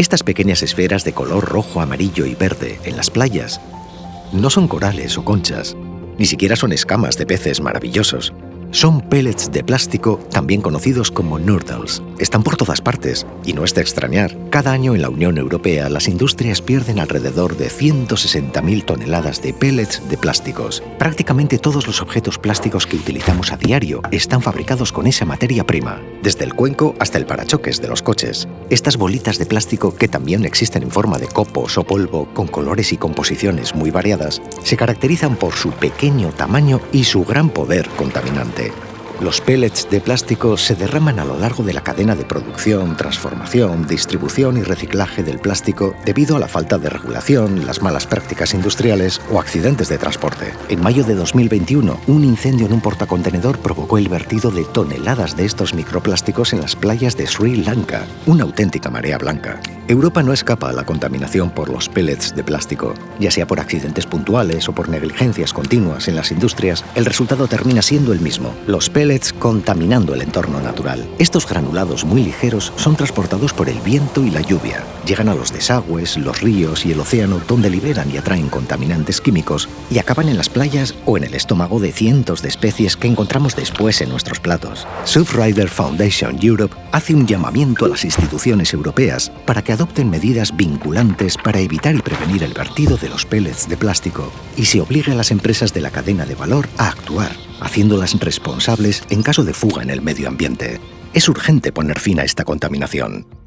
Estas pequeñas esferas de color rojo, amarillo y verde en las playas no son corales o conchas, ni siquiera son escamas de peces maravillosos. Son pellets de plástico, también conocidos como noodles. Están por todas partes, y no es de extrañar. Cada año en la Unión Europea las industrias pierden alrededor de 160.000 toneladas de pellets de plásticos. Prácticamente todos los objetos plásticos que utilizamos a diario están fabricados con esa materia prima, desde el cuenco hasta el parachoques de los coches. Estas bolitas de plástico, que también existen en forma de copos o polvo, con colores y composiciones muy variadas, se caracterizan por su pequeño tamaño y su gran poder contaminante. Los pellets de plástico se derraman a lo largo de la cadena de producción, transformación, distribución y reciclaje del plástico debido a la falta de regulación, las malas prácticas industriales o accidentes de transporte. En mayo de 2021, un incendio en un portacontenedor provocó el vertido de toneladas de estos microplásticos en las playas de Sri Lanka, una auténtica marea blanca. Europa no escapa a la contaminación por los pellets de plástico. Ya sea por accidentes puntuales o por negligencias continuas en las industrias, el resultado termina siendo el mismo. Los pellets contaminando el entorno natural. Estos granulados muy ligeros son transportados por el viento y la lluvia. Llegan a los desagües, los ríos y el océano donde liberan y atraen contaminantes químicos y acaban en las playas o en el estómago de cientos de especies que encontramos después en nuestros platos. Surfrider Foundation Europe hace un llamamiento a las instituciones europeas para que adopten medidas vinculantes para evitar y prevenir el vertido de los pellets de plástico y se obligue a las empresas de la cadena de valor a actuar, haciéndolas responsables en caso de fuga en el medio ambiente. Es urgente poner fin a esta contaminación.